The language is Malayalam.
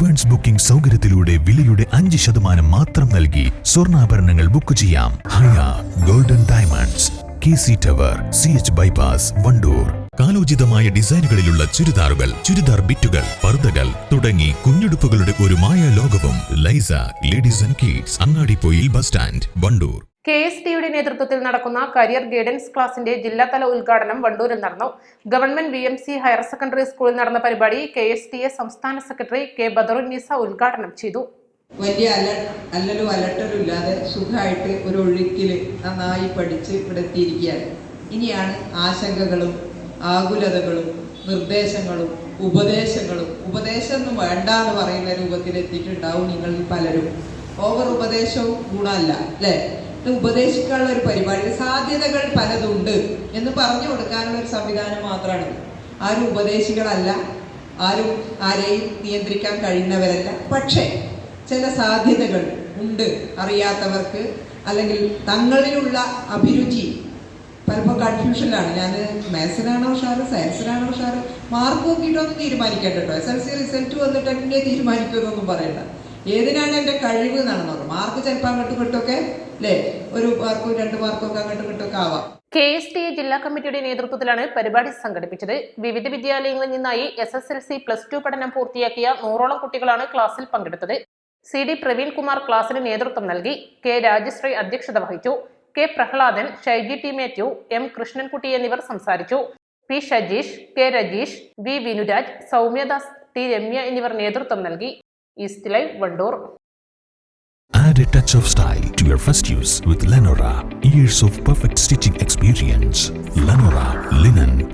അഡ്വാൻസ് ബുക്കിംഗ് സൗകര്യത്തിലൂടെ വിലയുടെ അഞ്ച് ശതമാനം മാത്രം നൽകി സ്വർണാഭരണങ്ങൾ ബുക്ക് ചെയ്യാം. Haya golden diamonds K C tower C H bypass Wandoor. കാലോചിതമായ ഡിസൈനുകളിലുള്ള ചുരിദാറുകൾ ചുരിദാർ ബിറ്റുകൾ പർദ്ദകൾ തുടങ്ങി കുഞ്ഞുടുപ്പുകളുടെ ഒരു മായ ലോകവും Laiza ladies and kids Angadipoyil bus stand Wandoor. K S ടിയുടെ നേതൃത്വത്തിൽ നടക്കുന്ന കരിയർ ഗൈഡൻസ് ക്ലാസിന്റെ ജില്ലാതല ഉദ്ഘാടനം വണ്ടൂരിൽ നടന്നു. Government V M C higher secondary സ്കൂളിൽ നടന്ന പരിപാടി കെ എസ് ടി എ സംസ്ഥാന സെക്രട്ടറി കെ ബദറുന്നീസ ഉദ്ഘാടനം ചെയ്തു. വലിയ അല അല്ലലും അലട്ടലില്ലാതെ സുഖമായിട്ട് ഒരു ഒഴുക്കിൽ നന്നായി പഠിച്ച് ഇവിടെ എത്തിയിരിക്കുകയാണ്. ഇനിയാണ് ആശങ്കകളും ആകുലതകളും നിർദ്ദേശങ്ങളും ഉപദേശങ്ങളും ഉപദേശം വേണ്ട എന്ന് പറയുന്ന രൂപത്തിൽ എത്തിയിട്ടുണ്ടാവും നിങ്ങളിൽ പലരും. ഓവർ ഉപദേശവും ഗുണമല്ല അല്ലേ? ഉപദേശിക്കാനുള്ള ഒരു പരിപാടി സാധ്യതകൾ പലതുണ്ട് എന്ന് പറഞ്ഞു കൊടുക്കാനുള്ള ഒരു സംവിധാനം മാത്രമാണ് ആരും ഉപദേശികളല്ല ആരും ആരെയും നിയന്ത്രിക്കാൻ കഴിയുന്നവരല്ല. പക്ഷേ ചില സാധ്യതകൾ ഉണ്ട് അറിയാത്തവർക്ക് അല്ലെങ്കിൽ തങ്ങളിലുള്ള അഭിരുചി. പലപ്പോൾ കൺഫ്യൂഷനിലാണ്. ഞാൻ മാത്സിനാണോ ഉഷാറ് സയൻസിനാണോ ഉഷാറ്? മാർക്ക് നോക്കിയിട്ടൊന്നും തീരുമാനിക്കണ്ട കേട്ടോ. എസ് എൽ സി റിസൾട്ട് വന്നിട്ട് തീരുമാനിക്കുമെന്നൊന്നും പറയണ്ട. ഏതിനാണ് എന്റെ കഴിവ് എന്നാണ് നോക്കാം. മാർക്ക് ചിലപ്പോൾ അങ്ങോട്ട് കിട്ടുമൊക്കെ അല്ലേ ഒരു മാർക്കും രണ്ട് മാർക്കും ഒക്കെ അങ്ങോട്ട് കിട്ടുമൊക്കെ ആവാം. കെ എസ് ടി എ ജില്ലാ കമ്മിറ്റിയുടെ നേതൃത്വത്തിലാണ് പരിപാടി സംഘടിപ്പിച്ചത്. വിവിധ വിദ്യാലയങ്ങളിൽ നിന്നായി S S L C plus two പഠനം പൂർത്തിയാക്കിയ നൂറോളം കുട്ടികളാണ് ക്ലാസ്സിൽ പങ്കെടുത്തത്. സി ഡി പ്രവീൺ കുമാർ ക്ലാസ്സിന് നേതൃത്വം നൽകി. കെ രാജശ്രീ അധ്യക്ഷത വഹിച്ചു. K Prahladan Shaiji T Mathew M Krishnankutty എന്നിവർ സംസാരിച്ചു. P Shajeesh K Rajeesh V Vinuraj Soumyadas T Ramya എന്നിവർ നേതൃത്വം നൽകി. Vandoor. Add a touch of style to your first use with Lenora. Years of perfect stitching experience. Lenora Linen